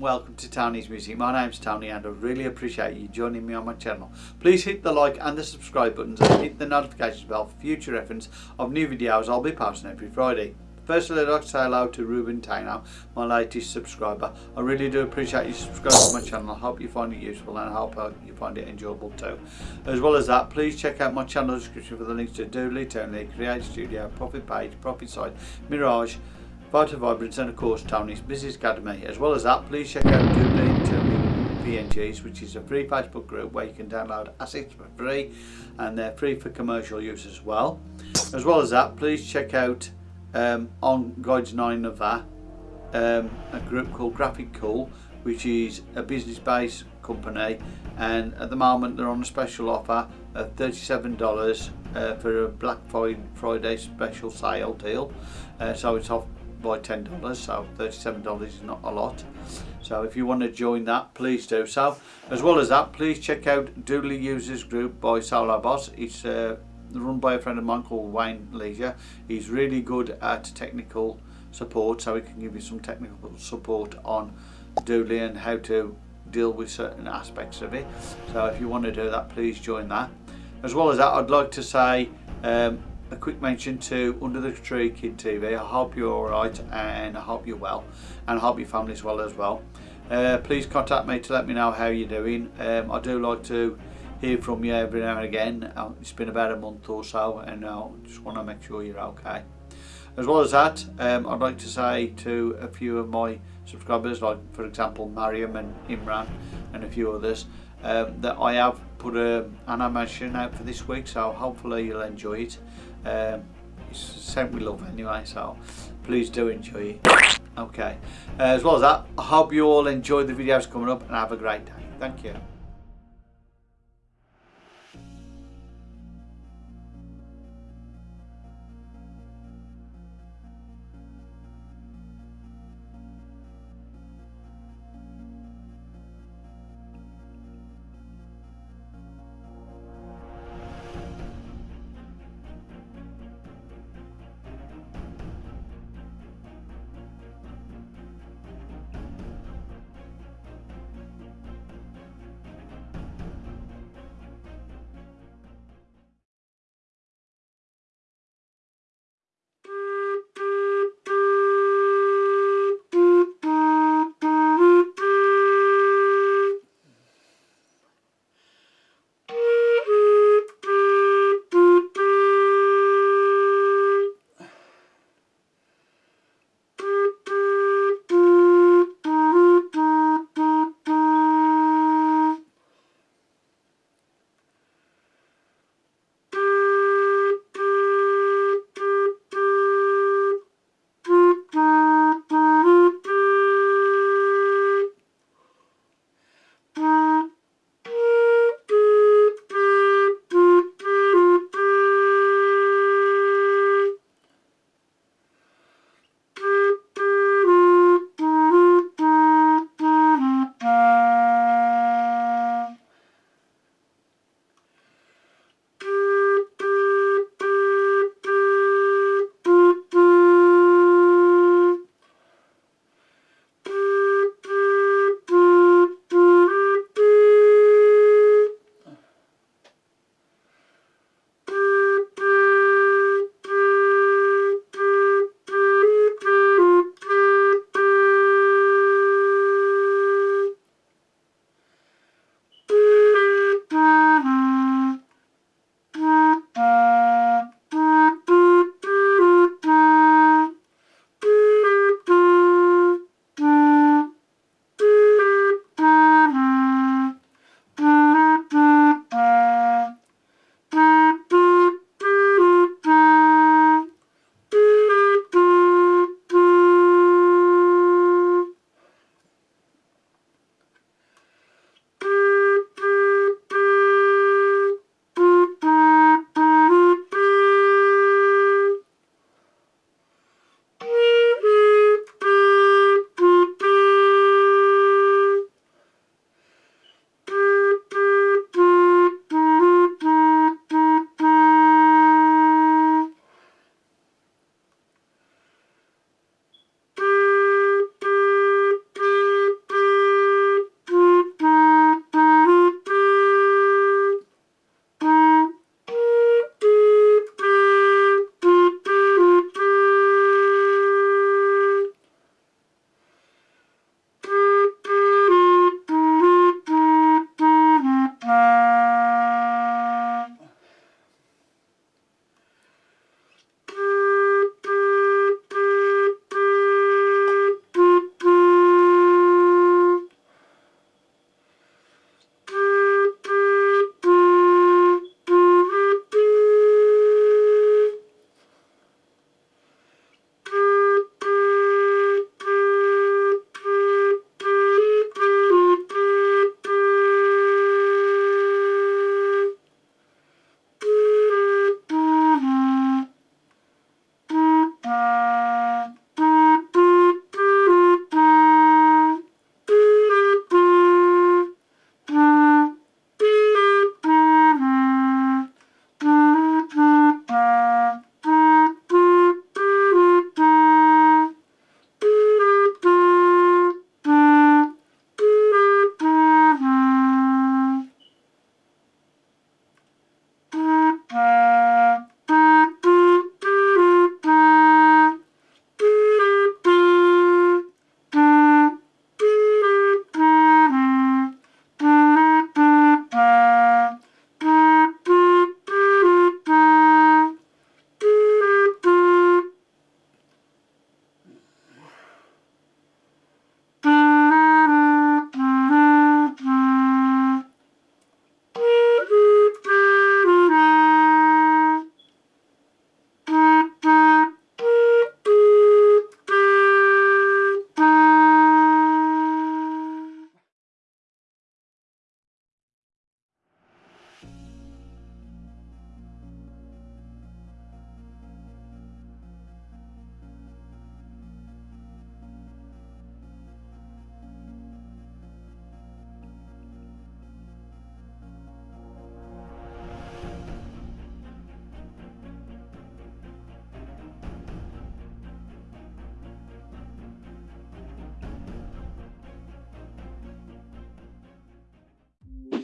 welcome to Tony's Music. My name's Tony and I really appreciate you joining me on my channel. Please hit the like and the subscribe buttons and hit the notification bell for future reference of new videos I'll be posting every Friday. Firstly, I'd like to say hello to Ruben Taino, my latest subscriber. I really do appreciate you subscribing to my channel. I hope you find it useful and I hope you find it enjoyable too. As well as that, please check out my channel description for the links to Doodly, Toonly, Create Studio, Profit Page, Profit Site, Mirage, Vital Vibrance and of course Tony's Business Academy. As well as that, please check out Doodly, Toonly, PNGs, which is a free Facebook group where you can download assets for free and they're free for commercial use as well. As well as that, please check out um, on Guides 9 of that um, a group called Graphic Cool which is a business based company and at the moment they're on a special offer of $37 uh, for a Black Friday special sale deal uh, so it's off by $10 so $37 is not a lot so if you want to join that please do so as well as that please check out Doodly Users Group by Solo Boss it's uh, run by a friend of mine called Wayne Leisure. He's really good at technical support, so he can give you some technical support on Doodly and how to deal with certain aspects of it. So if you want to do that, please join that. As well as that, I'd like to say um, a quick mention to Under the Tree Kid TV. I hope you're alright and I hope you're well and I hope your family's well as well. Uh, please contact me to let me know how you're doing. Um, I do like to hear from you every now and again. Uh, it's been about a month or so and I just want to make sure you're okay. As well as that, um, I'd like to say to a few of my subscribers, like for example Mariam and Imran and a few others, um, that I have put a, an animation out for this week, so hopefully you'll enjoy it. Um, it's sent with love anyway, so please do enjoy it. Okay, uh, as well as that, I hope you all enjoy the videos coming up and have a great day. Thank you.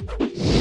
Bye.